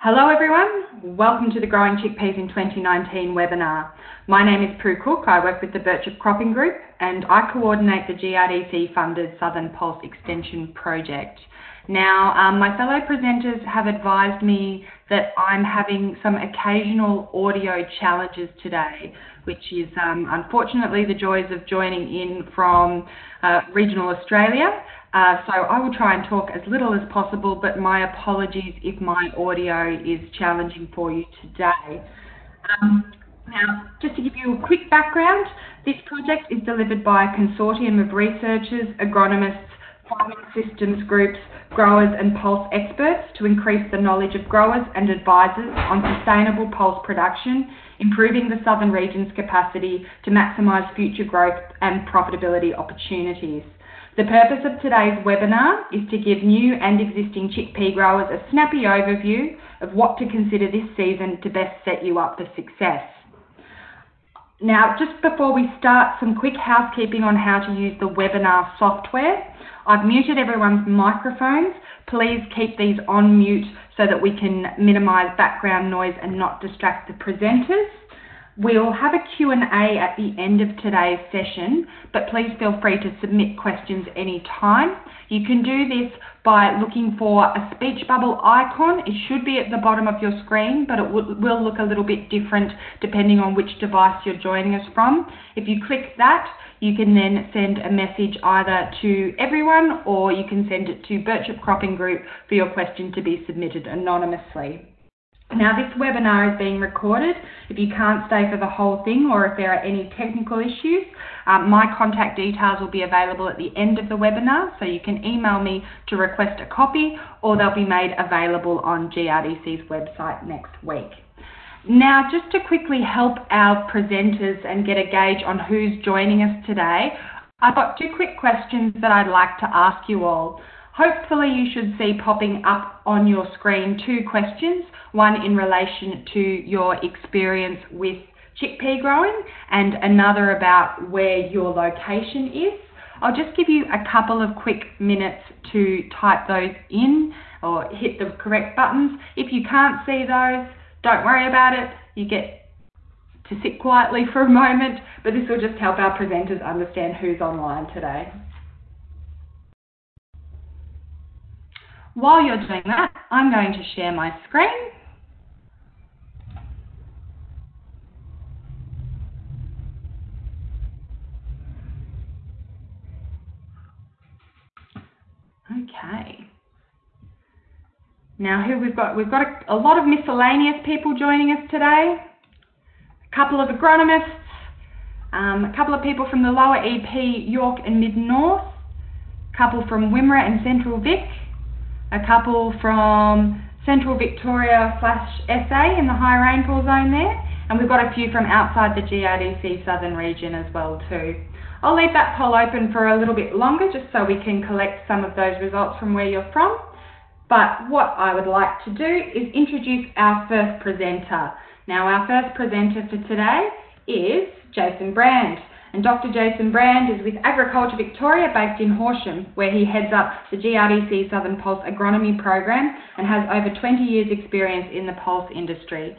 Hello everyone, welcome to the Growing Chickpeas in 2019 webinar. My name is Prue Cook, I work with the Birchip Cropping Group and I coordinate the GRDC funded Southern Pulse Extension Project. Now, um, my fellow presenters have advised me that I'm having some occasional audio challenges today, which is um, unfortunately the joys of joining in from uh, regional Australia. Uh, so I will try and talk as little as possible, but my apologies if my audio is challenging for you today. Um, now, just to give you a quick background, this project is delivered by a consortium of researchers, agronomists, farming systems groups, growers and pulse experts to increase the knowledge of growers and advisors on sustainable pulse production, improving the southern region's capacity to maximise future growth and profitability opportunities. The purpose of today's webinar is to give new and existing chickpea growers a snappy overview of what to consider this season to best set you up for success. Now, just before we start, some quick housekeeping on how to use the webinar software. I've muted everyone's microphones. Please keep these on mute so that we can minimise background noise and not distract the presenters. We'll have a Q&A at the end of today's session, but please feel free to submit questions anytime. You can do this by looking for a speech bubble icon. It should be at the bottom of your screen, but it will look a little bit different depending on which device you're joining us from. If you click that, you can then send a message either to everyone or you can send it to Birchip Cropping Group for your question to be submitted anonymously. Now this webinar is being recorded. If you can't stay for the whole thing or if there are any technical issues, um, my contact details will be available at the end of the webinar, so you can email me to request a copy or they'll be made available on GRDC's website next week. Now, just to quickly help our presenters and get a gauge on who's joining us today, I've got two quick questions that I'd like to ask you all. Hopefully you should see popping up on your screen two questions, one in relation to your experience with chickpea growing and another about where your location is. I'll just give you a couple of quick minutes to type those in or hit the correct buttons. If you can't see those, don't worry about it. You get to sit quietly for a moment, but this will just help our presenters understand who's online today. While you're doing that, I'm going to share my screen. Okay. Now who we've got? We've got a, a, lot of miscellaneous people joining us today. A couple of agronomists, um, a couple of people from the lower EP, Yorke and Mid North, a couple from Wimmera and Central Vic, a couple from Central Victoria slash SA in the high rainfall zone there, and we've got a few from outside the GRDC southern region as well too. I'll leave that poll open for a little bit longer just so we can collect some of those results from where you're from. But what I would like to do is introduce our first presenter. Now our first presenter for today is Jason Brand. And Dr. Jason Brand is with Agriculture Victoria based in Horsham, where he heads up the GRDC Southern Pulse Agronomy Program and has over 20 years experience in the pulse industry.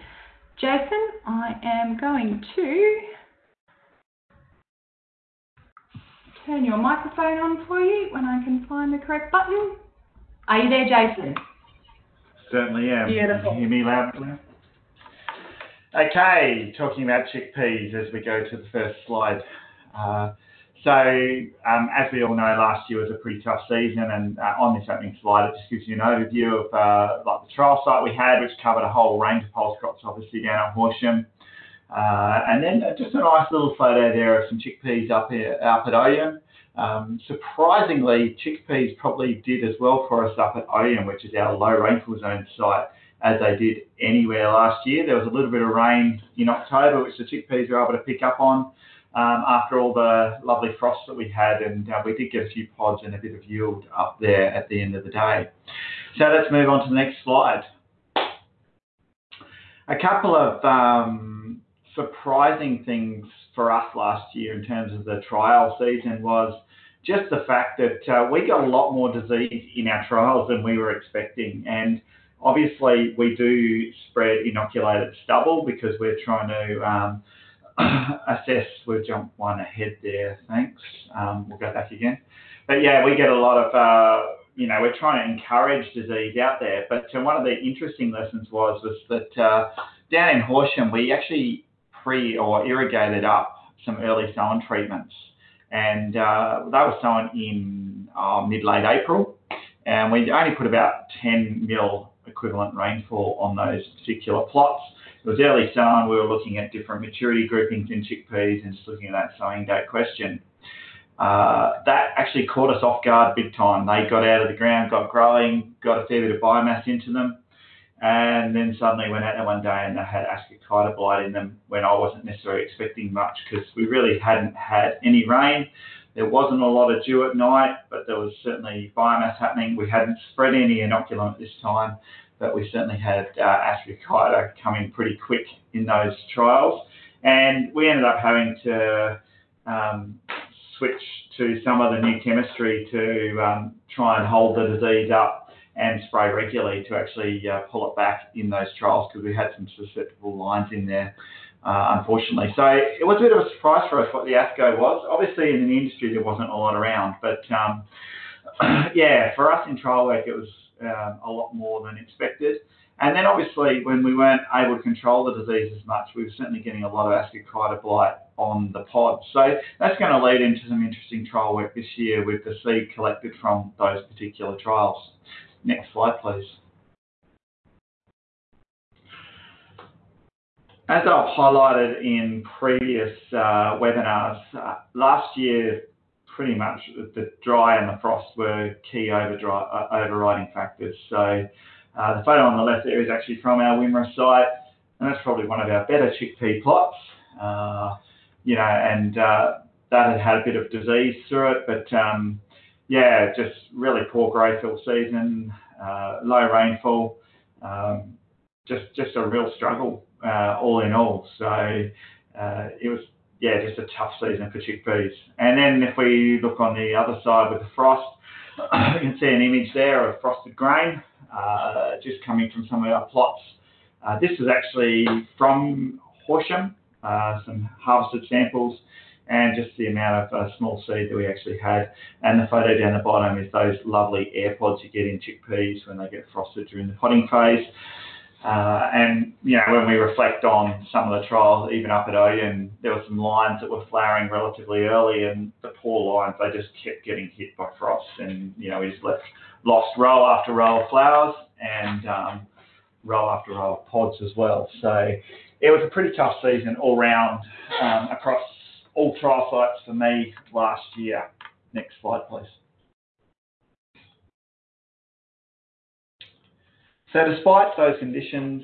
Jason, I am going to turn your microphone on for you when I can find the correct button. Are you there, Jason? Certainly am. Beautiful. Can you hear me loud and? Okay, talking about chickpeas as we go to the first slide. Uh, so, um, as we all know, last year was a pretty tough season, and uh, on this opening slide, it just gives you an overview of uh, like the trial site we had, which covered a whole range of pulse crops, obviously down at Horsham, and then just a nice little photo there of some chickpeas up here up at Oyen. Um, surprisingly, chickpeas probably did as well for us up at Oyen, which is our low rainfall zone site as they did anywhere last year. There was a little bit of rain in October, which the chickpeas were able to pick up on um, after all the lovely frost that we had, and uh, we did get a few pods and a bit of yield up there at the end of the day. So let's move on to the next slide. A couple of um, surprising things for us last year in terms of the trial season was just the fact that uh, we got a lot more disease in our trials than we were expecting. And obviously, we do spread inoculated stubble because we're trying to um, assess. We'll jump one ahead there. Thanks. Um, we'll go back again. But yeah, we get a lot of. Uh, you know, we're trying to encourage disease out there. But uh, one of the interesting lessons was was that uh, down in Horsham, we actually pre or irrigated up some early sown treatments, and uh, they were sown in uh, mid late April, and we only put about 10 mil equivalent rainfall on those particular plots. Was early sown. We were looking at different maturity groupings in chickpeas and just looking at that sowing date question. Uh, that actually caught us off guard big time. They got out of the ground, got growing, got a fair bit of biomass into them, and then suddenly went out there one day and they had ascochyta blight in them when I wasn't necessarily expecting much because we really hadn't had any rain. There wasn't a lot of dew at night, but there was certainly biomass happening. We hadn't spread any inoculant this time, but we certainly had uh, ascochyta coming pretty quick in those trials. And we ended up having to um, switch to some of the new chemistry to um, try and hold the disease up and spray regularly to actually uh, pull it back in those trials because we had some susceptible lines in there, uh, unfortunately. So it was a bit of a surprise for us what the ASCO was. Obviously, in the industry, there wasn't a lot around, but um, yeah, for us in trial work, it was um, a lot more than expected. And then obviously, when we weren't able to control the disease as much, we were certainly getting a lot of ascochyta blight on the pod. So that's going to lead into some interesting trial work this year with the seed collected from those particular trials. Next slide, please. As I've highlighted in previous uh, webinars, uh, last year pretty much the dry and the frost were key uh, overriding factors. So uh, the photo on the left there is actually from our Wimmera site, and that's probably one of our better chickpea plots. Uh, you know, and that had had a bit of disease through it, but um, yeah, just really poor growth all season, low rainfall, um, just just a real struggle all in all. So it was yeah, just a tough season for chickpeas. And then if we look on the other side with the frost, you can see an image there of frosted grain uh, just coming from some of our plots. Uh, this is actually from Horsham, uh, some harvested samples, and just the amount of uh, small seed that we actually had. And the photo down the bottom is those lovely air pods you get in chickpeas when they get frosted during the podding phase. Uh, and you know, when we reflect on some of the trials, even up at Oyen, there were some lines that were flowering relatively early, and the poor lines they just kept getting hit by frost, and you know we just left lost row after row of flowers and um, row after row of pods as well. So it was a pretty tough season all round um, across all trial sites for me last year. Next slide, please. So despite those conditions,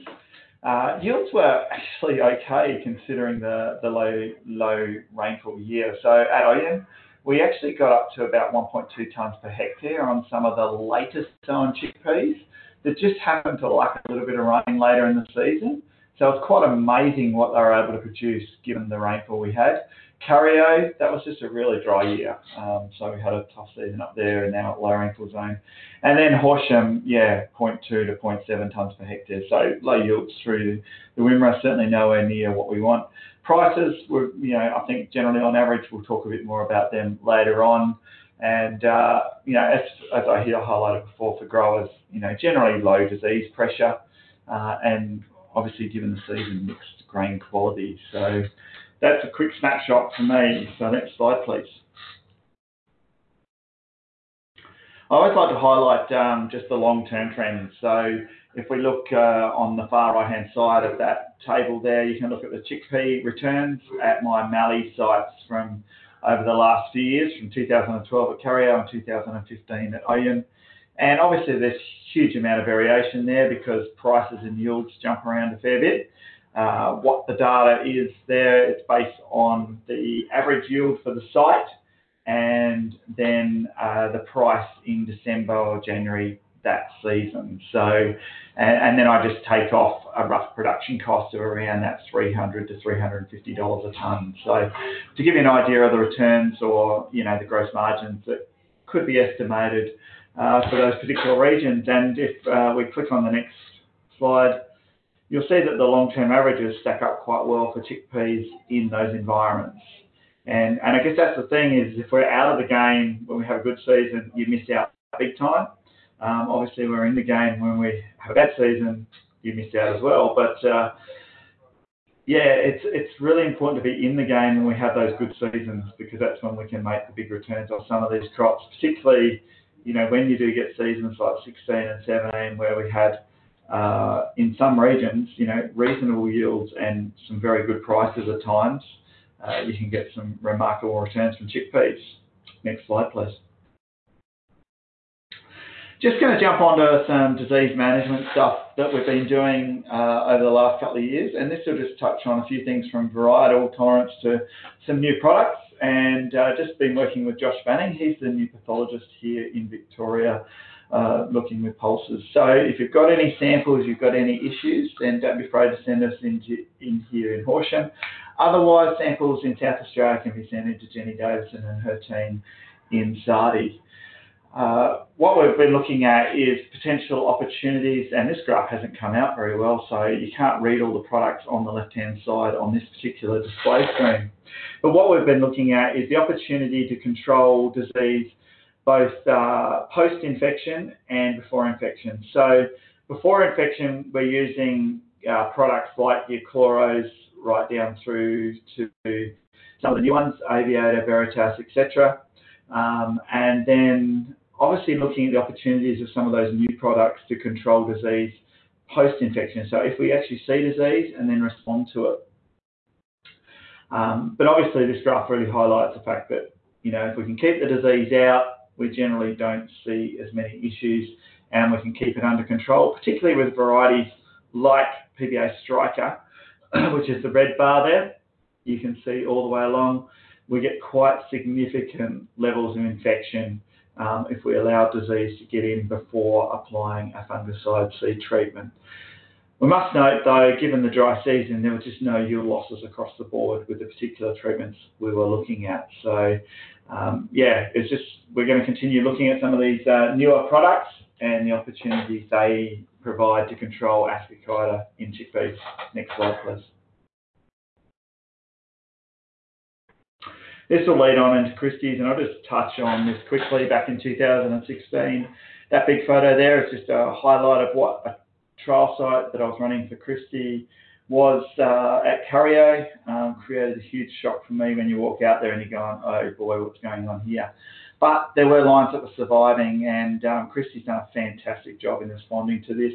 uh, yields were actually okay considering the, the low low rainfall year. So at Oyen, we actually got up to about 1.2 tonnes per hectare on some of the latest sown chickpeas that just happened to like a little bit of rain later in the season. So it's quite amazing what they were able to produce given the rainfall we had. Curyo, that was just a really dry year. Um, so we had a tough season up there and now at low rainfall zone. And then Horsham, yeah, 0.2 to 0.7 tonnes per hectare. So low yields through the Wimmera, certainly nowhere near what we want. Prices were, you know, I think generally on average, we'll talk a bit more about them later on. And, uh, you know, as, as I hear highlighted before for growers, you know, generally low disease pressure uh, and obviously given the season mixed grain quality. So that's a quick snapshot for me. So next slide, please. I always like to highlight um, just the long-term trends. So if we look uh, on the far right-hand side of that table there, you can look at the chickpea returns at my Mallee sites from over the last few years, from 2012 at Curyo and 2015 at Oyen. And obviously there's huge amount of variation there because prices and yields jump around a fair bit. Uh, what the data is there, it's based on the average yield for the site and then uh, the price in December or January that season. So, and, and, then I just take off a rough production cost of around that 300 to 350 dollars a ton. So, to give you an idea of the returns or you know the gross margins that could be estimated uh, for those particular regions. And if uh, we click on the next slide, you'll see that the long-term averages stack up quite well for chickpeas in those environments. And, and I guess that's the thing is if we're out of the game when we have a good season, you miss out big time. Um, obviously, we're in the game when we have a bad season, you miss out as well. But uh, yeah, it's it's really important to be in the game when we have those good seasons because that's when we can make the big returns on some of these crops, particularly you know when you do get seasons like 16 and 17 where we had in some regions, you know, reasonable yields and some very good prices at times, uh, you can get some remarkable returns from chickpeas. Next slide, please. Just going to jump onto some disease management stuff that we've been doing uh, over the last couple of years, and this will just touch on a few things from varietal tolerance to some new products. And uh, just been working with Josh Fanning. He's the new pathologist here in Victoria uh, looking with pulses. So if you've got any samples, you've got any issues, then don't be afraid to send us into, in here in Horsham. Otherwise, samples in South Australia can be sent into Jenny Davidson and her team in SARDI. Uh, what we've been looking at is potential opportunities, and this graph hasn't come out very well, so you can't read all the products on the left-hand side on this particular display screen. But what we've been looking at is the opportunity to control disease both uh, post-infection and before infection. So before infection, we're using uh, products like your chloros right down through to some of the new ones, Aviator, Veritas, etc. Um, and then obviously looking at the opportunities of some of those new products to control disease post-infection. So if we actually see disease and then respond to it. Um, but obviously this graph really highlights the fact that, you know, if we can keep the disease out, we generally don't see as many issues and we can keep it under control, particularly with varieties like PBA Striker, which is the red bar there. You can see all the way along, we get quite significant levels of infection um, if we allow disease to get in before applying a fungicide seed treatment. We must note though, given the dry season, there were just no yield losses across the board with the particular treatments we were looking at. So um, yeah, it's just we're going to continue looking at some of these uh, newer products and the opportunities they provide to control Ascochyta in chickpeas. Next slide, please. This will lead on into Kristy's, and I'll just touch on this quickly. Back in 2016, that big photo there is just a highlight of what a trial site that I was running for Kristy was uh, at Curyo. Um, created a huge shock for me when you walk out there and you're going, oh boy, what's going on here? But there were lines that were surviving, and um, Kristy's done a fantastic job in responding to this.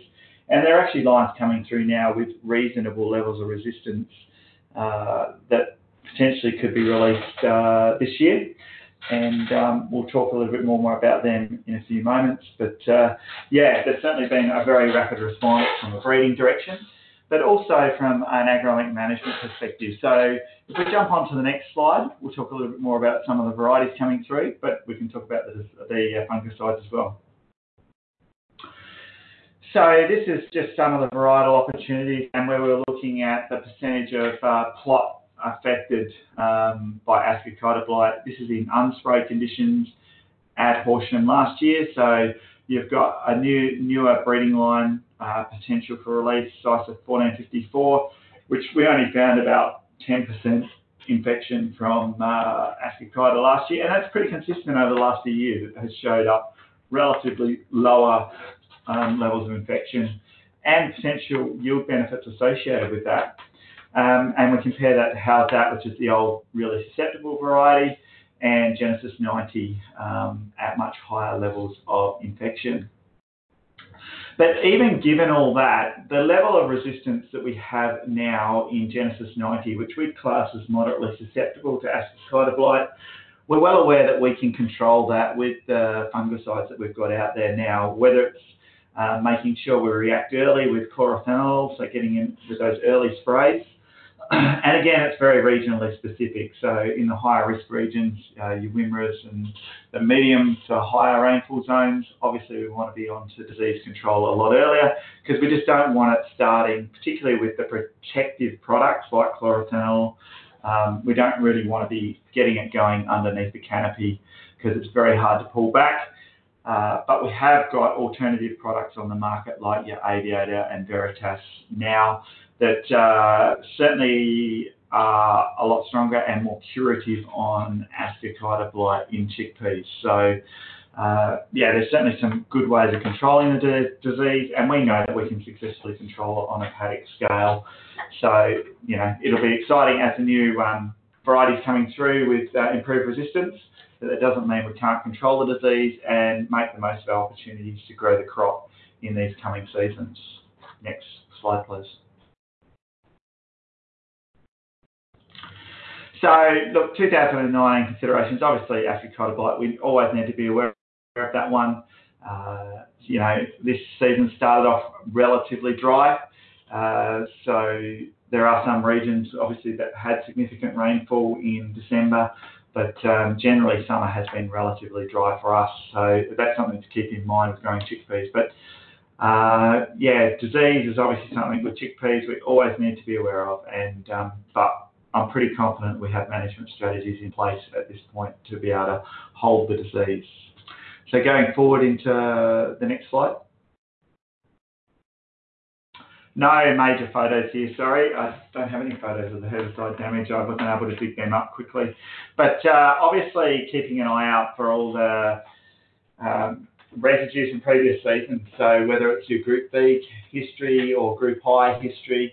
And there are actually lines coming through now with reasonable levels of resistance uh, that potentially could be released uh, this year. And um, we'll talk a little bit more about them in a few moments. But uh, yeah, there's certainly been a very rapid response from a breeding direction but also from an agronomic management perspective. So if we jump on to the next slide, we'll talk a little bit more about some of the varieties coming through, but we can talk about the, the uh, fungicides as well. So this is just some of the varietal opportunities and where we're looking at the percentage of uh, plot affected um, by Ascochyta blight. This is in unsprayed conditions at Horsham last year. So you've got a new newer breeding line uh, potential for release, ISO 1454, which we only found about 10% infection from uh, Ascochyta last year, and that's pretty consistent over the last few years. It has showed up relatively lower um, levels of infection and potential yield benefits associated with that. Um, and we compare that to Howzat, which is the old really susceptible variety, and Genesis 90 um, at much higher levels of infection. But even given all that, the level of resistance that we have now in Genesis 90, which we class as moderately susceptible to ascochyta blight, we're well aware that we can control that with the fungicides that we've got out there now, whether it's uh, making sure we react early with chlorothalonil, so getting in with those early sprays, and again, it's very regionally specific. So in the higher risk regions, uh, your Wimmera's and the medium to higher rainfall zones, obviously we want to be on to disease control a lot earlier because we just don't want it starting, particularly with the protective products like chlorothalonil. Um, we don't really want to be getting it going underneath the canopy because it's very hard to pull back. Uh, but we have got alternative products on the market like your Aviator and Veritas now that uh, certainly are a lot stronger and more curative on ascochyta blight in chickpeas. So uh, yeah, there's certainly some good ways of controlling the disease, and we know that we can successfully control it on a paddock scale. So, you know, it'll be exciting as the new um, varieties coming through with improved resistance. That doesn't mean we can't control the disease and make the most of our opportunities to grow the crop in these coming seasons. Next slide, please. So, look, 2009 considerations, obviously Ascochyta blight, we always need to be aware of that one. Uh, you know, this season started off relatively dry. Uh, so there are some regions, obviously, that had significant rainfall in December, but um, generally summer has been relatively dry for us. So that's something to keep in mind with growing chickpeas. But uh, yeah, disease is obviously something with chickpeas we always need to be aware of. And um, but I'm pretty confident we have management strategies in place at this point to be able to hold the disease. So going forward into the next slide. No major photos here, sorry. I don't have any photos of the herbicide damage. I wasn't able to dig them up quickly. But uh, obviously keeping an eye out for all the um, residues from previous seasons. So whether it's your Group B history or Group I history,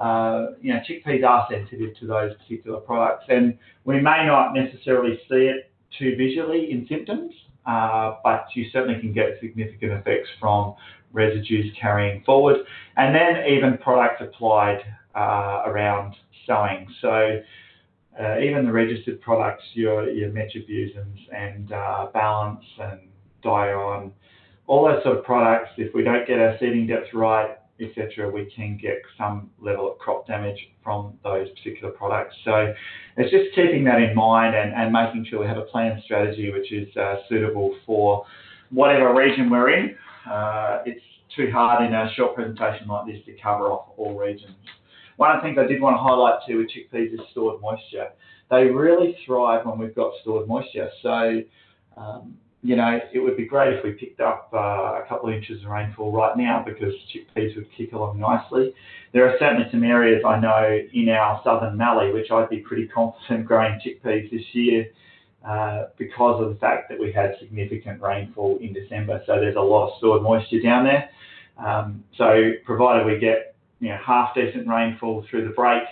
uh, you know, chickpeas are sensitive to those particular products. And we may not necessarily see it too visually in symptoms, uh, but you certainly can get significant effects from residues carrying forward, and then even products applied uh, around sowing. So uh, even the registered products, your, your metribuzins and uh, balance and dion, all those sort of products, if we don't get our seeding depth right, etc., we can get some level of crop damage from those particular products. So it's just keeping that in mind and, and making sure we have a plan strategy which is uh, suitable for whatever region we're in. Uh, it's too hard in a short presentation like this to cover off all regions. One of the things I did want to highlight too with chickpeas is stored moisture. They really thrive when we've got stored moisture. So um, you know, it would be great if we picked up uh, a couple of inches of rainfall right now because chickpeas would kick along nicely. There are certainly some areas I know in our southern mallee which I'd be pretty confident growing chickpeas this year uh, because of the fact that we had significant rainfall in December. So there's a lot of stored moisture down there. Um, so provided we get you know half decent rainfall through the break,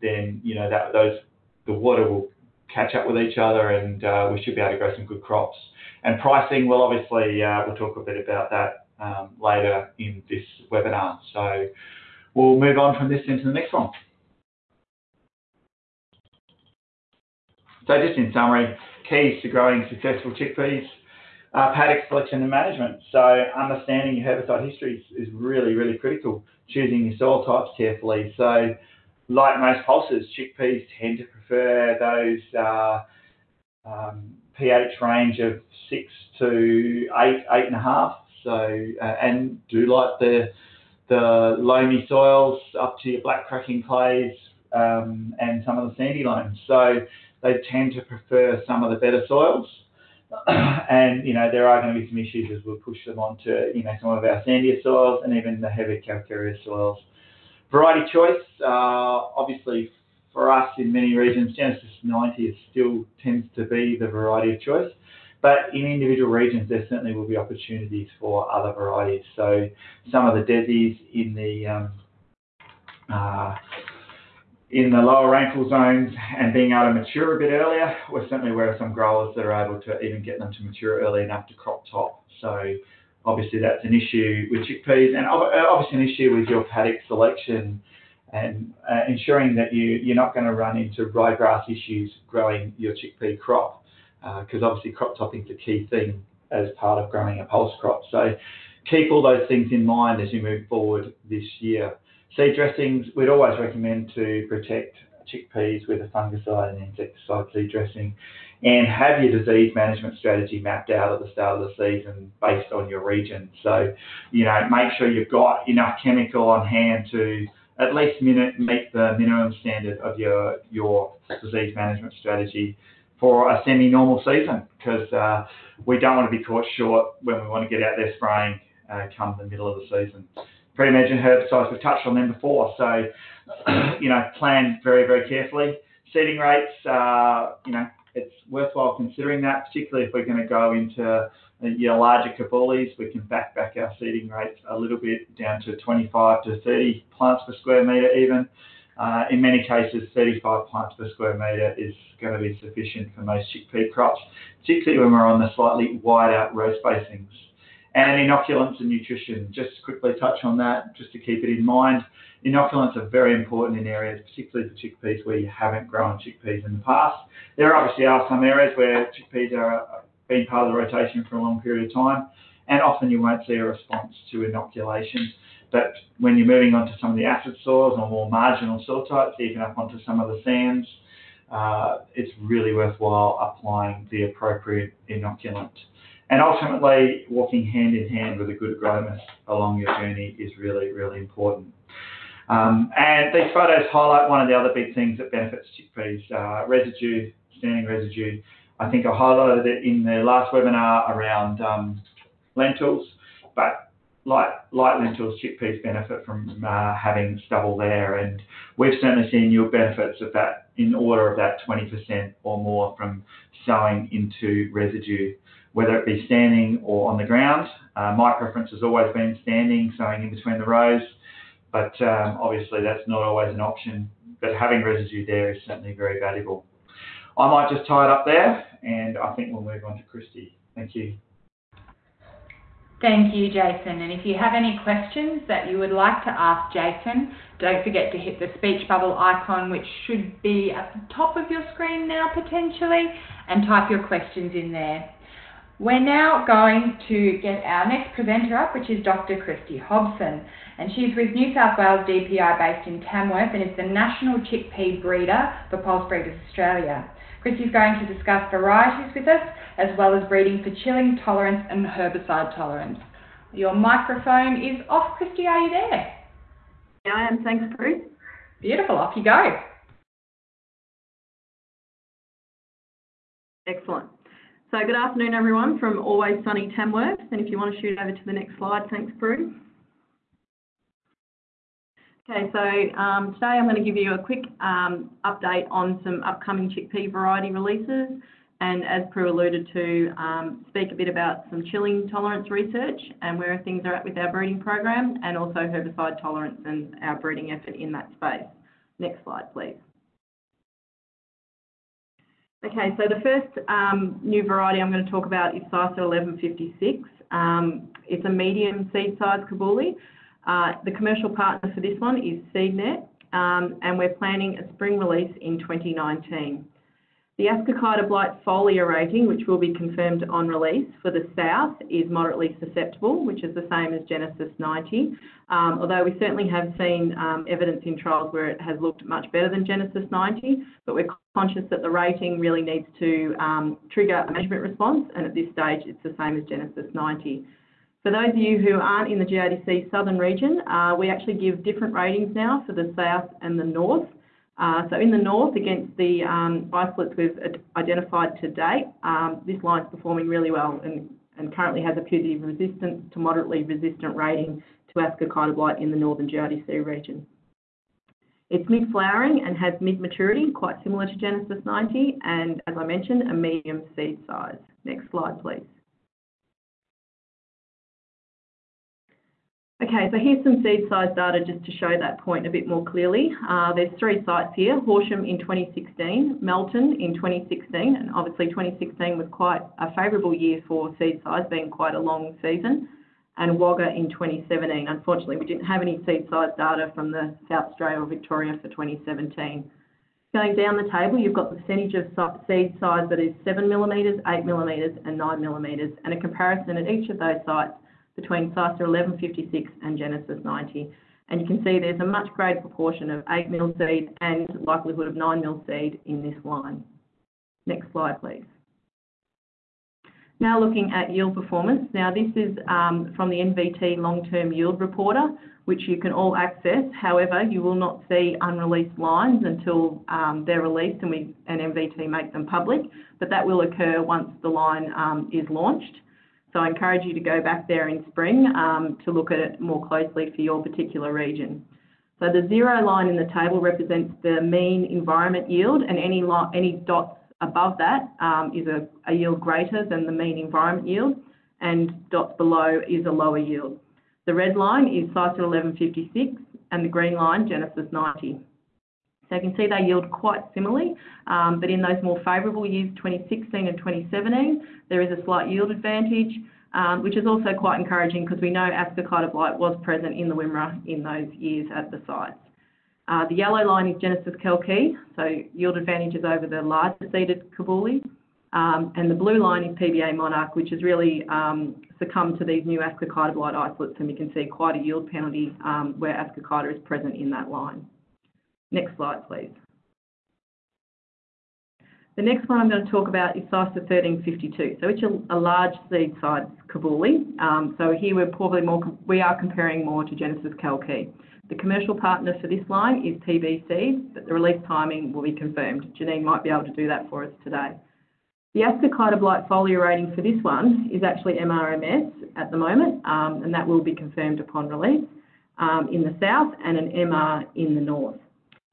then you know that those the water will catch up with each other and uh, we should be able to grow some good crops. And pricing, well, obviously, uh, we'll talk a bit about that um, later in this webinar. So we'll move on from this into the next one. So just in summary, keys to growing successful chickpeas, uh, paddock selection and management. So understanding your herbicide history is really, really critical. Choosing your soil types carefully. So like most pulses, chickpeas tend to prefer those uh, um, pH range of six to eight, eight and a half. So uh, and do like the the loamy soils up to your black cracking clays um, and some of the sandy loams. So they tend to prefer some of the better soils. and you know there are going to be some issues as we push them onto you know some of our sandier soils and even the heavy calcareous soils. Variety choice, uh, obviously for us in many regions, Genesis 90 is still tends to be the variety of choice. But in individual regions, there certainly will be opportunities for other varieties. So some of the desis in the um, uh, in the lower rainfall zones and being able to mature a bit earlier, we're certainly aware of some growers that are able to even get them to mature early enough to crop top. So obviously that's an issue with chickpeas and obviously an issue with your paddock selection and uh, ensuring that you, you're not going to run into ryegrass issues growing your chickpea crop, because uh, obviously crop topping is a key thing as part of growing a pulse crop. So keep all those things in mind as you move forward this year. Seed dressings, we'd always recommend to protect chickpeas with a fungicide and insecticide seed dressing and have your disease management strategy mapped out at the start of the season based on your region. So, you know, make sure you've got enough chemical on hand to at least meet the minimum standard of your your disease management strategy for a semi-normal season because uh, we don't want to be caught short when we want to get out there spraying uh, come the middle of the season. Pre-emergent herbicides, we've touched on them before, so you know, plan very, very carefully. Seeding rates, uh, you know, it's worthwhile considering that, particularly if we're going to go into uh, your larger kabulis, we can back back our seeding rates a little bit down to 25 to 30 plants per square metre even. Uh, in many cases, 35 plants per square metre is going to be sufficient for most chickpea crops, particularly when we're on the slightly wider row spacings. And inoculants and nutrition, just to quickly touch on that, just to keep it in mind. Inoculants are very important in areas, particularly for chickpeas where you haven't grown chickpeas in the past. There obviously are some areas where chickpeas are been part of the rotation for a long period of time, and often you won't see a response to inoculation. But when you're moving on to some of the acid soils or more marginal soil types, even up onto some of the sands, uh, it's really worthwhile applying the appropriate inoculant. And ultimately, walking hand in hand with a good agronomist along your journey is really, really important. Um, and these photos highlight one of the other big things that benefits chickpeas, uh, residue, standing residue. I think I highlighted it in the last webinar around um, lentils, but light, light lentils, chickpeas benefit from uh, having stubble there, and we've certainly seen yield benefits of that in order of that 20% or more from sowing into residue, whether it be standing or on the ground. Uh, my preference has always been standing, sowing in between the rows, but um, obviously that's not always an option. But having residue there is certainly very valuable. I might just tie it up there, and I think we'll move on to Kristy. Thank you. Thank you, Jason. And if you have any questions that you would like to ask Jason, don't forget to hit the speech bubble icon, which should be at the top of your screen now potentially, and type your questions in there. We're now going to get our next presenter up, which is Dr. Kristy Hobson. And she's with New South Wales DPI based in Tamworth and is the National Chickpea Breeder for Pulse Breeders Australia. Kristy's going to discuss varieties with us, as well as breeding for chilling tolerance and herbicide tolerance. Your microphone is off, Kristy. Are you there? Yeah, I am. Thanks, Prue. Beautiful. Off you go. Excellent. So good afternoon, everyone, from Always Sunny Tamworth. And if you want to shoot over to the next slide, thanks, Prue. Okay, so um, today I'm going to give you a quick um, update on some upcoming chickpea variety releases and as Prue alluded to, um, speak a bit about some chilling tolerance research and where things are at with our breeding program and also herbicide tolerance and our breeding effort in that space. Next slide, please. Okay, so the first um, new variety I'm going to talk about is CISA 1156. Um, it's a medium seed size kabuli. Uh, the commercial partner for this one is SeedNet, um, and we're planning a spring release in 2019. The Ascochyta blight foliar rating, which will be confirmed on release for the south, is moderately susceptible, which is the same as Genesis 90. Um, although we certainly have seen um, evidence in trials where it has looked much better than Genesis 90, but we're conscious that the rating really needs to um, trigger a management response, and at this stage it's the same as Genesis 90. For those of you who aren't in the GRDC southern region, uh, we actually give different ratings now for the south and the north. Uh, so in the north, against the um, isolates we've identified to date, um, this line's performing really well and, and currently has a putative resistant to moderately resistant rating to Ascochyta blight in the northern GRDC region. It's mid-flowering and has mid-maturity, quite similar to Genesis 90, and as I mentioned, a medium seed size. Next slide, please. Okay, so here's some seed size data just to show that point a bit more clearly. Uh, there's three sites here, Horsham in 2016, Melton in 2016, and obviously 2016 was quite a favourable year for seed size, being quite a long season, and Wagga in 2017. Unfortunately, we didn't have any seed size data from the South Australia or Victoria for 2017. Going down the table, you've got the percentage of seed size that is 7 millimetres, 8 millimetres and 9 millimetres, and a comparison at each of those sites between CISA 1156 and Genesis 90. And you can see there's a much greater proportion of 8 mil seed and likelihood of 9 mil seed in this line. Next slide, please. Now looking at yield performance. Now this is um, from the NVT long-term yield reporter, which you can all access. However, you will not see unreleased lines until um, they're released and we and NVT make them public, but that will occur once the line um, is launched. So I encourage you to go back there in spring um, to look at it more closely for your particular region. So the zero line in the table represents the mean environment yield and any, any dots above that um, is a, a, yield greater than the mean environment yield, and dots below is a lower yield. The red line is CISA 1156, and the green line, Genesis 90. So you can see they yield quite similarly, um, but in those more favourable years, 2016 and 2017, there is a slight yield advantage, um, which is also quite encouraging because we know ascochyta blight was present in the Wimmera in those years at the sites. Uh, the yellow line is Genesis Kalkee, so yield advantage is over the larger seeded Kabuli. Um, and the blue line is PBA Monarch, which has really um, succumbed to these new ascochyta blight isolates, and you can see quite a yield penalty um, where ascochyta is present in that line. Next slide, please. The next one I'm going to talk about is CISA 1352, so it's a, large seed size Kabuli. Um, so here we're probably more, we are comparing more to Genesis Kalkee. The commercial partner for this line is TBC, but the release timing will be confirmed. Janine might be able to do that for us today. The ascochyta blight foliar rating for this one is actually MRMS at the moment, um, and that will be confirmed upon release um, in the south and an MR in the north.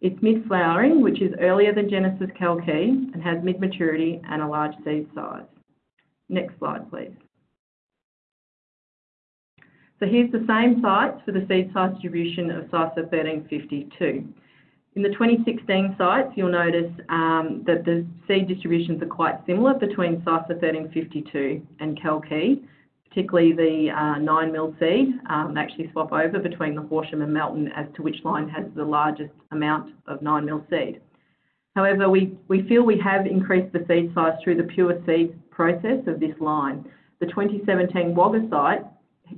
It's mid-flowering, which is earlier than Genesis Kalkee and has mid-maturity and a large seed size. Next slide, please. So here's the same sites for the seed size distribution of CISA 1352. In the 2016 sites, you'll notice um, that the seed distributions are quite similar between CISA 1352 and Kalkee, particularly the uh, 9 mil seed. Um, actually swap over between the Horsham and Melton as to which line has the largest amount of 9 mil seed. However, we, we feel we have increased the seed size through the pure seed process of this line. The 2017 Wagga site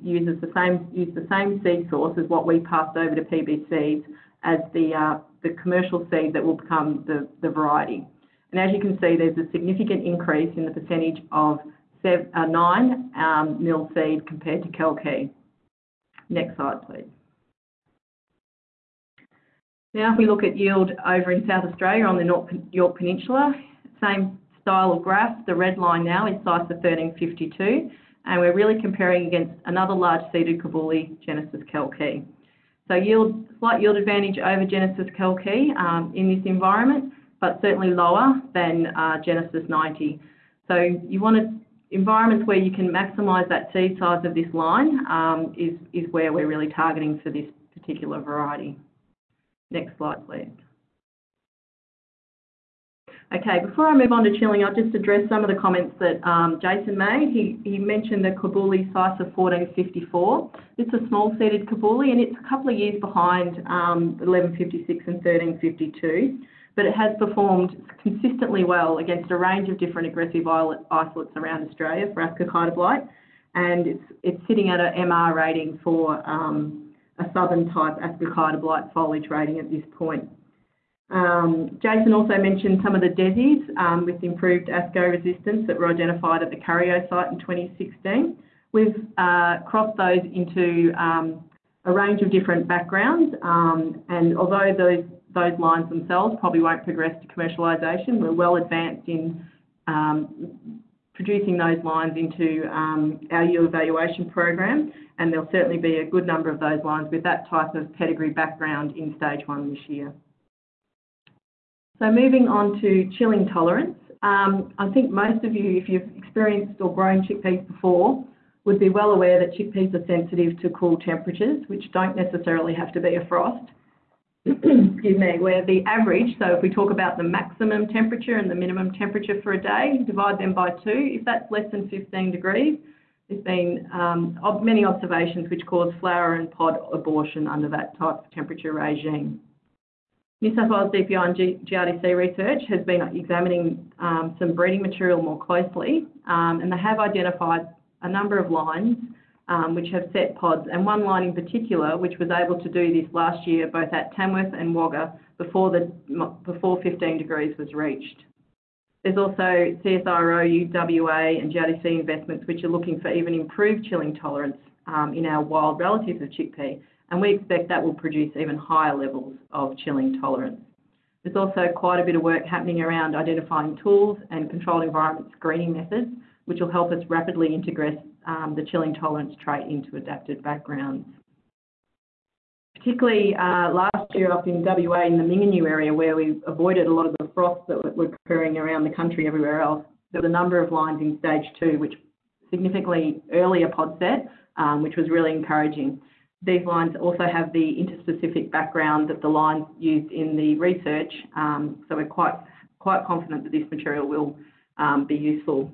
uses the same use the same seed source as what we passed over to PB Seeds as the uh, the commercial seed that will become the, the variety. And as you can see, there's a significant increase in the percentage of 9 um, mil seed compared to Kalkee. Next slide, please. Now, if we look at yield over in South Australia on the Yorke Peninsula, same style of graph. The red line now is CISA 1352, and we're really comparing against another large seeded Kabuli, Genesis Kalkee. So yield, slight yield advantage over Genesis Kalkee um, in this environment, but certainly lower than uh, Genesis 90. So you want to, environments where you can maximise that seed size of this line um, is, is where we're really targeting for this particular variety. Next slide, please. Okay, before I move on to chilling, I'll just address some of the comments that um, Jason made. He, he mentioned the Kabuli size of 1454. It's a small seeded Kabuli and it's a couple of years behind um, 1156 and 1352, but it has performed consistently well against a range of different aggressive isolates around Australia for ascochyta blight, and it's, it's sitting at an MR rating for um, a southern type ascochyta blight foliage rating at this point. Um, Jason also mentioned some of the DESIs um, with improved ASCO resistance that were identified at the Curyo site in 2016. We've uh, crossed those into um, a range of different backgrounds, um, and although those those lines themselves probably won't progress to commercialisation, we're well advanced in um, producing those lines into um, our yield evaluation program, and there'll certainly be a good number of those lines with that type of pedigree background in stage one this year. So moving on to chilling tolerance. Um, I think most of you, if you've experienced or grown chickpeas before, would be well aware that chickpeas are sensitive to cool temperatures, which don't necessarily have to be a frost. Excuse me, where the average, so if we talk about the maximum temperature and the minimum temperature for a day, divide them by two. If that's less than 15 degrees, there's been um, many observations which cause flower and pod abortion under that type of temperature regime. New South Wales DPI and GRDC research has been examining um, some breeding material more closely, um, and they have identified a number of lines um, which have set pods, and one line in particular which was able to do this last year both at Tamworth and Wagga before, the, before 15 degrees was reached. There's also CSIRO, UWA, and GRDC investments, which are looking for even improved chilling tolerance in our wild relatives of chickpea, and we expect that will produce even higher levels of chilling tolerance. There's also quite a bit of work happening around identifying tools and controlled environment screening methods, which will help us rapidly integrate Um, the chilling tolerance trait into adapted backgrounds. Particularly uh, last year up in WA in the Mingenew area where we avoided a lot of the frosts that were occurring around the country everywhere else, there were a number of lines in stage two, which significantly earlier pod set, um, which was really encouraging. These lines also have the interspecific background that the lines used in the research, um, so we're quite quite confident that this material will be useful.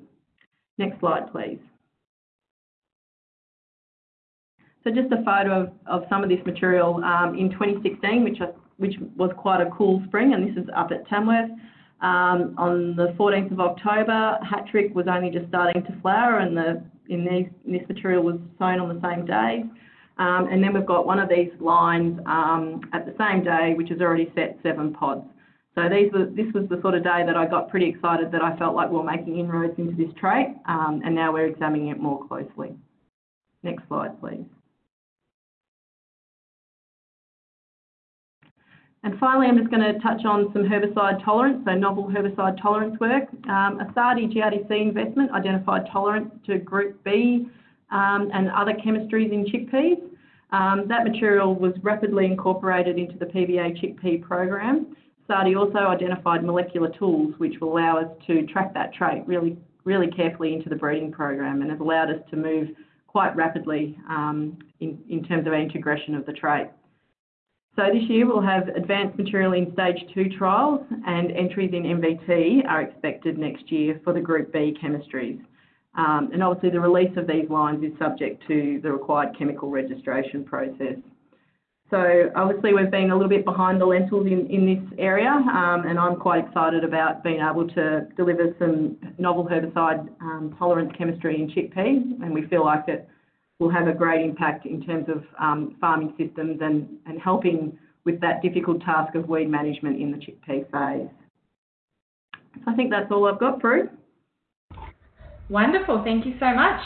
Next slide, please. So just a photo of some of this material um, in 2016, which was quite a cool spring, and this is up at Tamworth. Um, on the 14th of October, Hattrick was only just starting to flower, and in this material was sown on the same day. Um, and then we've got one of these lines at the same day, which has already set seven pods. So this was the sort of day that I got pretty excited that I felt like we were making inroads into this trait, and now we're examining it more closely. Next slide, please. And finally, I'm just going to touch on some herbicide tolerance, so novel herbicide tolerance work. Um, a SARDI GRDC investment identified tolerance to Group B um, and other chemistries in chickpeas. Um, that material was rapidly incorporated into the PBA chickpea program. SARDI also identified molecular tools which will allow us to track that trait really really carefully into the breeding program and have allowed us to move quite rapidly in terms of integration of the trait. So this year, we'll have advanced material in stage two trials, and entries in NVT are expected next year for the Group B chemistries. Um, and obviously, the release of these lines is subject to the required chemical registration process. So obviously, we've been a little bit behind the lentils in this area, um, and I'm quite excited about being able to deliver some novel herbicide um, tolerance chemistry in chickpea, and we feel like it will have a great impact in terms of um, farming systems and and helping with that difficult task of weed management in the chickpea phase. So I think that's all I've got, Prue. Wonderful. Thank you so much.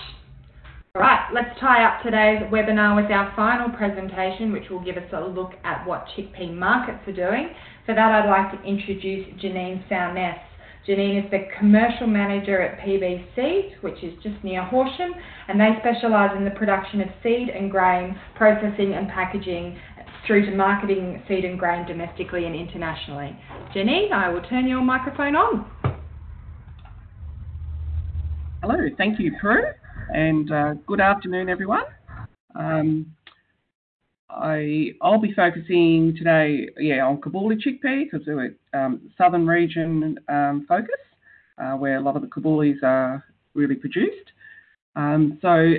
All right, let's tie up today's webinar with our final presentation, which will give us a look at what chickpea markets are doing. For that, I'd like to introduce Janine Sounness. Janine is the commercial manager at PB which is just near Horsham, and they specialise in the production of seed and grain processing and packaging through to marketing seed and grain domestically and internationally. Janine, I will turn your microphone on. Hello, thank you, Prue, and uh, good afternoon, everyone. Um, I, will be focusing today, yeah, on Kabuli chickpea because we're um, southern region um, focus, uh, where a lot of the Kabulis are really produced. Um, so,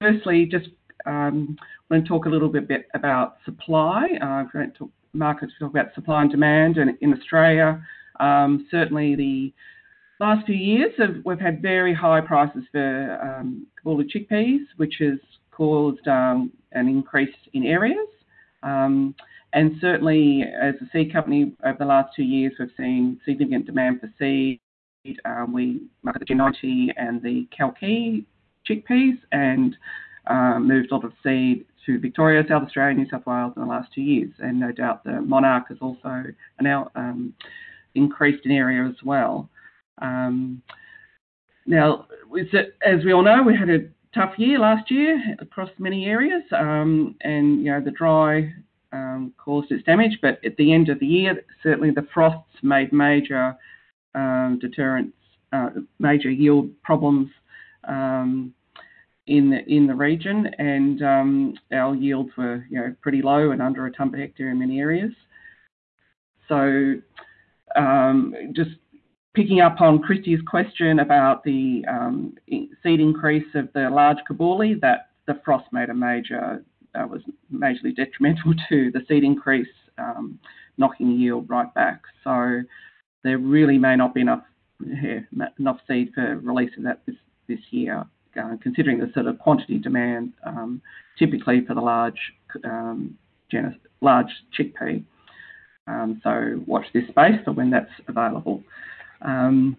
firstly, just um, I'm to talk a little bit about supply. Uh, I'm going to talk markets talk about supply and demand, and in Australia, um, certainly the last few years have, we've had very high prices for um, Kabuli chickpeas, which has caused um, an increase in areas. Um, and certainly, as a seed company, over the last two years, we've seen significant demand for seed. Um, we market the G90 and the Kalkee chickpeas and um, moved a lot of seed to Victoria, South Australia, New South Wales in the last two years. And no doubt the Monarch has also now um, increased in area as well. Um, now, as we all know, we had a tough year last year across many areas, um, and you know the dry um, caused its damage. But at the end of the year, certainly the frosts made major um, uh, major yield problems um, in the in the region, and um, our yields were you know pretty low and under a tonne per hectare in many areas. So um, just picking up on Kristy's question about the um, seed increase of the large kabuli, that the frost made a major, uh, was majorly detrimental to the seed increase, um, knocking the yield right back. So there really may not be enough enough seed for release of that this, this year, uh, considering the sort of quantity demand um, typically for the large um, genus, large chickpea. Um, so watch this space for when that's available. Um,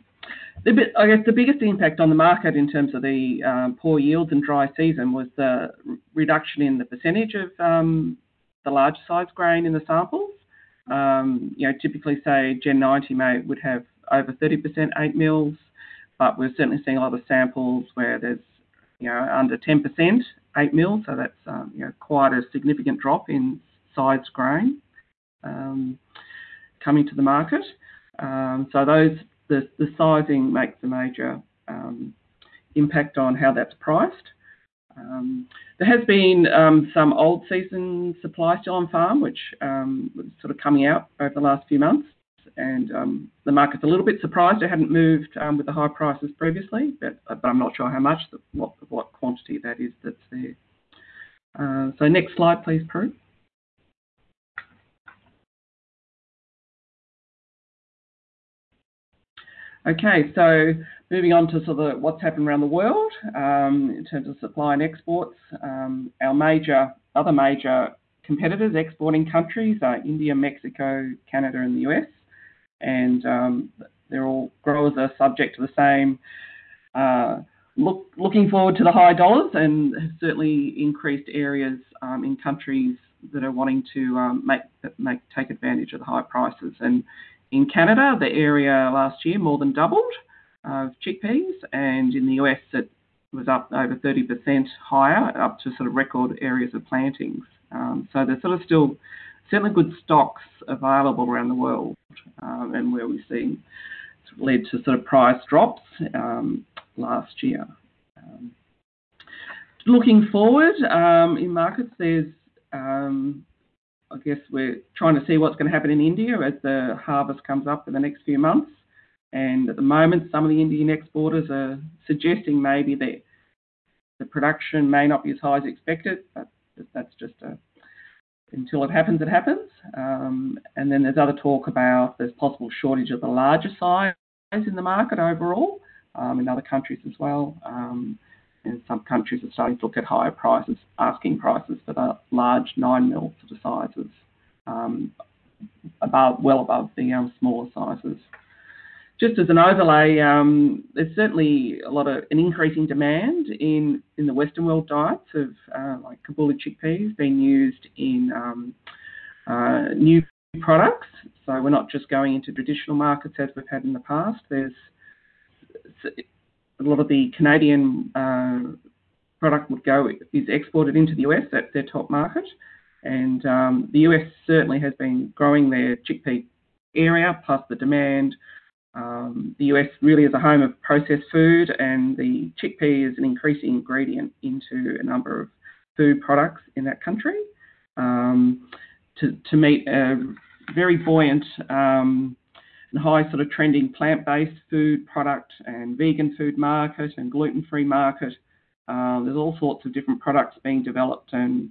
the bit, I guess the biggest impact on the market in terms of the um, poor yields and dry season was the reduction in the percentage of um, the large size grain in the samples. Um, you know, typically say Gen 90 may would have over 30% 8 mils, but we're certainly seeing a lot of samples where there's you know under 10% 8 mils, so that's um, you know quite a significant drop in size grain um, coming to the market. Um, so those the, the sizing makes a major um, impact on how that's priced. Um, there has been um, some old season supply still on farm, which um, was sort of coming out over the last few months, and um, the market's a little bit surprised it hadn't moved um, with the high prices previously, but, but I'm not sure how much, what, what quantity that is that's there. Uh, so next slide, please, Prue. Okay, so moving on to sort of what's happened around the world um, in terms of supply and exports. Um, our major, other major competitors, exporting countries are India, Mexico, Canada, and the US, and um, they're all growers are subject to the same. Uh, look, looking forward to the high dollars and certainly increased areas um, in countries that are wanting to um, make, make take advantage of the high prices and in Canada, the area last year more than doubled of chickpeas, and in the US, it was up over 30% higher, up to sort of record areas of plantings. Um, so there's sort of still certainly good stocks available around the world, um, and where we've seen led to sort of price drops um, last year. Um, looking forward um, in markets, there's um, I guess we're trying to see what's going to happen in India as the harvest comes up in the next few months. And at the moment, some of the Indian exporters are suggesting maybe that the production may not be as high as expected, but that's just a, until it happens, it happens. Um, and then there's other talk about there's possible shortage of the larger size in the market overall um, in other countries as well. Um, and some countries are starting to look at higher prices, asking prices for the large nine mil sort of sizes, um, above well above the um, smaller sizes. Just as an overlay, um, there's certainly a lot of an increasing demand in, in the Western world diets of uh, like Kabuli chickpeas being used in um, uh, new products. So we're not just going into traditional markets as we've had in the past. There's a lot of the Canadian uh, product would go is exported into the US. That's their top market, and um, the US certainly has been growing their chickpea area plus the demand. Um, the US really is a home of processed food, and the chickpea is an increasing ingredient into a number of food products in that country. Um, to, to meet a very buoyant um, and high sort of trending plant-based food product and vegan food market and gluten-free market. Uh, there's all sorts of different products being developed and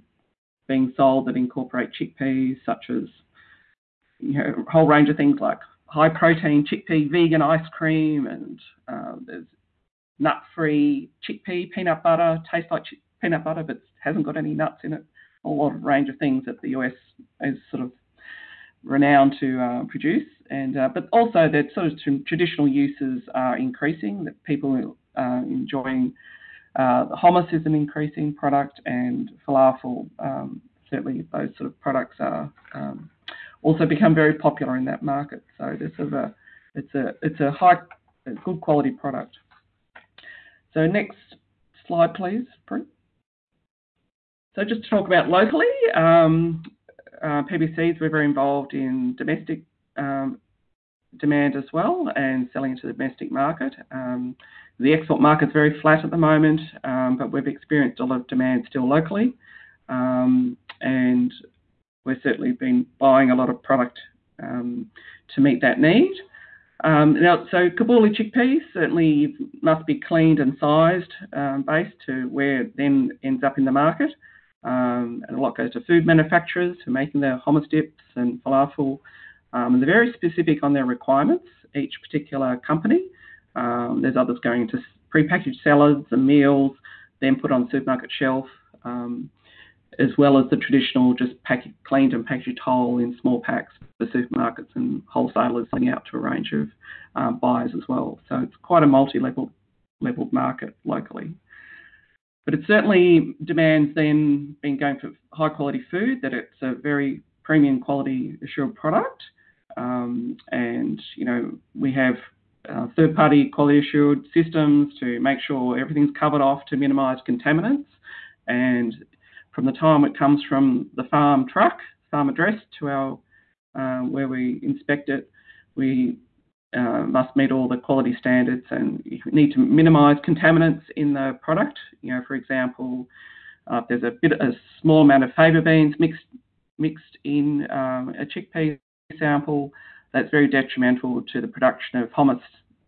being sold that incorporate chickpeas, such as you know, a whole range of things like high protein chickpea vegan ice cream, and uh, there's nut free chickpea peanut butter, tastes like peanut butter but hasn't got any nuts in it. A lot of range of things that the US is sort of renowned to uh, produce, and uh, but also that sort of traditional uses are increasing. That people are enjoying uh, hummus is an increasing product, and falafel um, certainly those sort of products are um, also become very popular in that market. So this is a it's a it's a high good quality product. So next slide, please, Prue. So just to talk about locally, um, uh, PB Seeds, we're very involved in domestic um, demand as well and selling into the domestic market. Um, the export market's very flat at the moment, um, but we've experienced a lot of demand still locally. Um, and we've certainly been buying a lot of product to meet that need. Now, so Kabuli chickpeas certainly must be cleaned and sized based to where it then ends up in the market. And a lot goes to food manufacturers who are making their hummus dips and falafel. Um, they're very specific on their requirements, each particular company. Um, there's others going into prepackaged salads and meals, then put on supermarket shelf. Um, as well as the traditional just pack, cleaned and packaged whole in small packs for supermarkets and wholesalers selling out to a range of um, buyers as well. So it's quite a multi-level level market locally. But it certainly demands then being going for high quality food, that it's a very premium quality assured product. Um, and, you know, we have uh, third party quality assured systems to make sure everything's covered off to minimise contaminants. And from the time it comes from the farm truck, farm address to our uh, where we inspect it, we uh, must meet all the quality standards and you need to minimise contaminants in the product. You know, for example, uh, if there's a bit a small amount of faba beans mixed mixed in um, a chickpea sample, that's very detrimental to the production of hummus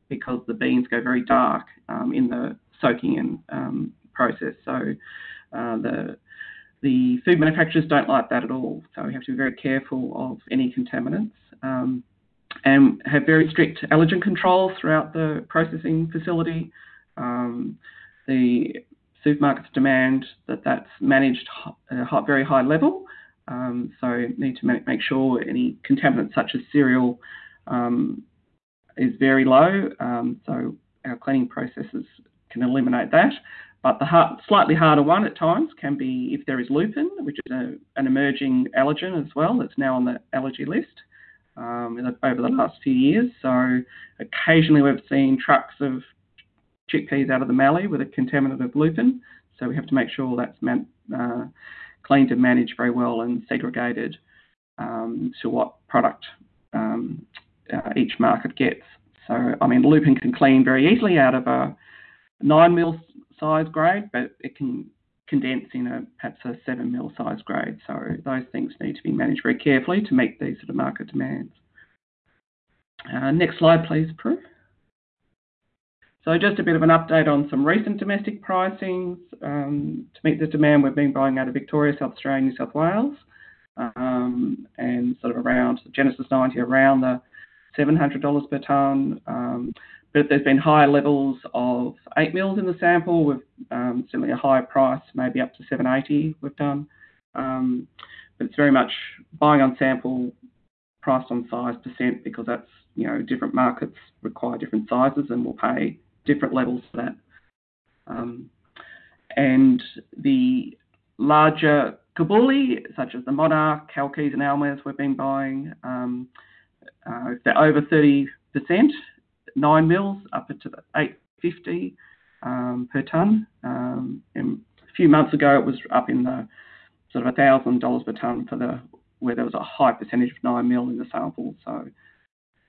because the beans go very dark um, in the soaking and um, process. So uh, the the food manufacturers don't like that at all. So we have to be very careful of any contaminants. Um, and have very strict allergen controls throughout the processing facility. Um, the supermarkets demand that that's managed at a very high level. Um, so need to make, sure any contaminants such as cereal um, is very low. Um, so our cleaning processes can eliminate that. But the hard, slightly harder one at times can be if there is lupin, which is a, an emerging allergen as well. That's now on the allergy list um, over the last few years. So occasionally we've seen trucks of chickpeas out of the Mallee with a contaminant of lupin. So we have to make sure that's man, uh, cleaned and managed very well and segregated um, to what product um, uh, each market gets. So, I mean, lupin can clean very easily out of a 9 mil size grade, but it can condense in a perhaps a seven mil size grade. So those things need to be managed very carefully to meet these sort of market demands. Uh, next slide, please, Prue. So just a bit of an update on some recent domestic pricings. Um, to meet the demand, we've been buying out of Victoria, South Australia, New South Wales, um, and sort of around Genesis 90, around the $700 per tonne. Um, but there's been higher levels of 8 mils in the sample with certainly a higher price, maybe up to 780 we've done. But it's very much buying on sample, priced on size percent because that's, you know, different markets require different sizes and we'll pay different levels for that. Um, and the larger Kabuli, such as the Monarch, Kalkees and Almaz we've been buying, um, uh, they're over 30%, nine mils up to 850 um, per tonne. Um, a few months ago, it was up in the sort of thousand dollars per tonne for the where there was a high percentage of nine mil in the sample. So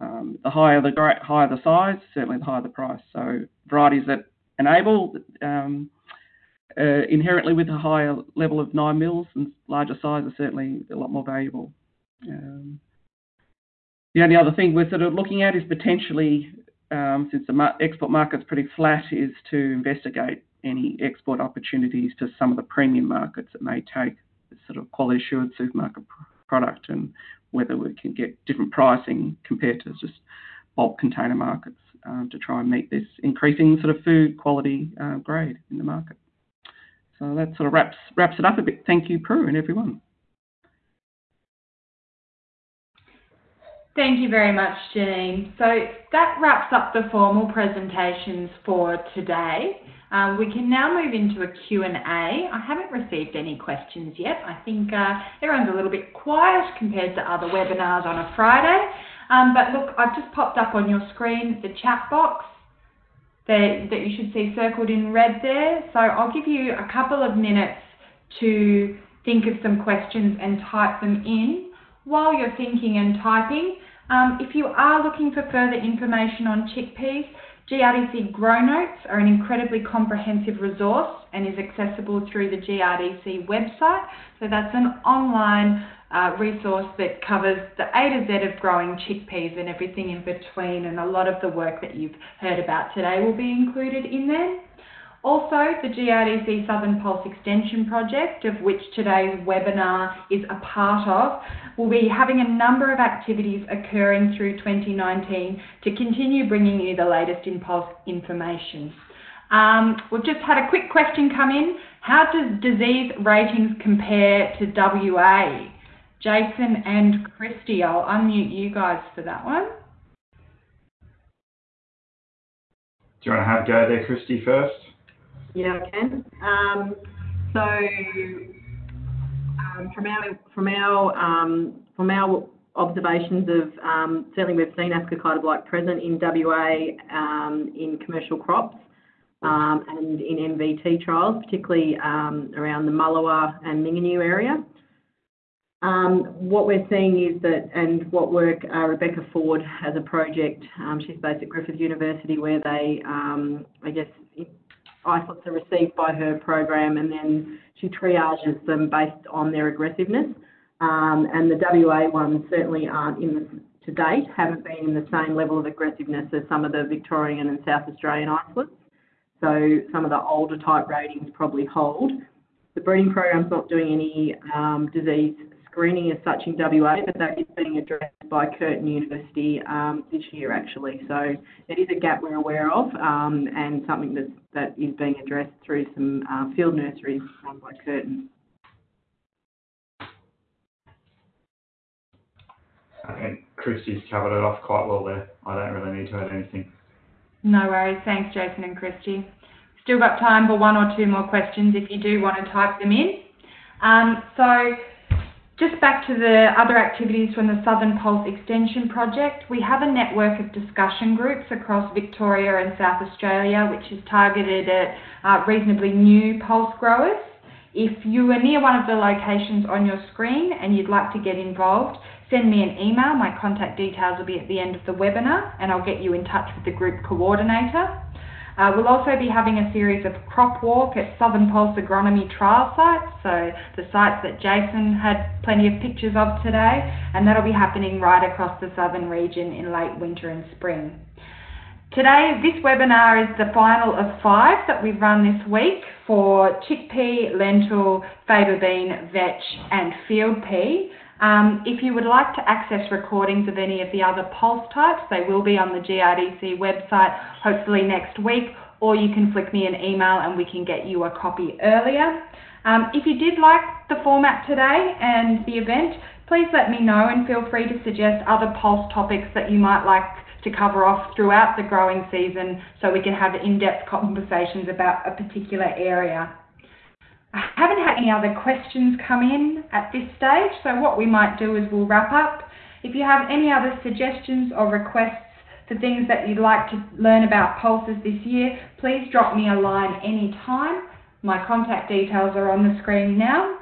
um, the higher the higher the size, certainly the higher the price. So varieties that enable um, uh, inherently with a higher level of nine mils and larger size are certainly a lot more valuable. Um, the only other thing we're sort of looking at is potentially um, since the export market's pretty flat, is to investigate any export opportunities to some of the premium markets that may take sort of quality assured supermarket product and whether we can get different pricing compared to just bulk container markets um, to try and meet this increasing sort of food quality uh, grade in the market. So that sort of wraps wraps it up a bit. Thank you, Prue, and everyone. Thank you very much, Janine. So that wraps up the formal presentations for today. Um, we can now move into a Q&A. I haven't received any questions yet. I think uh, everyone's a little bit quiet compared to other webinars on a Friday. Um, but look, I've just popped up on your screen the chat box that, that you should see circled in red there. So I'll give you a couple of minutes to think of some questions and type them in. While you're thinking and typing, um, if you are looking for further information on chickpeas, GRDC GrowNotes are an incredibly comprehensive resource and is accessible through the GRDC website. So that's an online uh, resource that covers the A to Z of growing chickpeas and everything in between and a lot of the work that you've heard about today will be included in there. Also, the GRDC Southern Pulse Extension Project, of which today's webinar is a part of, will be having a number of activities occurring through 2019 to continue bringing you the latest in Pulse information. Um, we've just had a quick question come in. How does disease ratings compare to WA? Jason and Kristy, I'll unmute you guys for that one. Do you want to have a go there, Kristy, first? Yeah, I can. Um, so um, from our from our um, from our observations of um, certainly we've seen ascochyta blight present in WA um, in commercial crops um, and in NVT trials, particularly around the Mullewa and Mingenew area. Um, what we're seeing is that, and what work uh, Rebecca Ford has a project, um, she's based at Griffith University, where they, um, I guess, isolates are received by her program and then she triages them based on their aggressiveness. Um, and the WA ones certainly aren't in the, to date, haven't been in the same level of aggressiveness as some of the Victorian and South Australian isolates. So some of the older type ratings probably hold. The breeding program's not doing any um, disease screening as such in WA, but that is being addressed by Curtin University um, this year actually. So it is a gap we're aware of um, and something that, that is being addressed through some uh, field nurseries run by Curtin. I think Kristy's covered it off quite well there. I don't really need to add anything. No worries. Thanks, Jason and Christy. Still got time for one or two more questions if you do want to type them in. Um, so just back to the other activities from the Southern Pulse Extension Project, we have a network of discussion groups across Victoria and South Australia, which is targeted at uh, reasonably new pulse growers. If you are near one of the locations on your screen and you'd like to get involved, send me an email. My contact details will be at the end of the webinar and I'll get you in touch with the group coordinator. Uh, we'll also be having a series of crop walk at Southern Pulse Agronomy trial sites, so the sites that Jason had plenty of pictures of today, and that'll be happening right across the southern region in late winter and spring. Today, this webinar is the final of five that we've run this week for chickpea, lentil, faba bean, vetch and field pea. Um, if you would like to access recordings of any of the other pulse types, they will be on the GRDC website hopefully next week, or you can flick me an email and we can get you a copy earlier. Um, if you did like the format today and the event, please let me know and feel free to suggest other pulse topics that you might like to cover off throughout the growing season so we can have in-depth conversations about a particular area. I haven't had any other questions come in at this stage, so what we might do is we'll wrap up. If you have any other suggestions or requests for things that you'd like to learn about pulses this year, please drop me a line anytime. My contact details are on the screen now.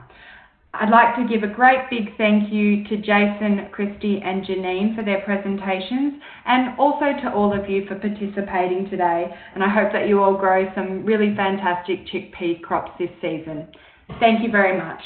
I'd like to give a great big thank you to Jason, Kristy and Janine for their presentations and also to all of you for participating today and I hope that you all grow some really fantastic chickpea crops this season. Thank you very much.